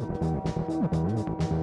うん。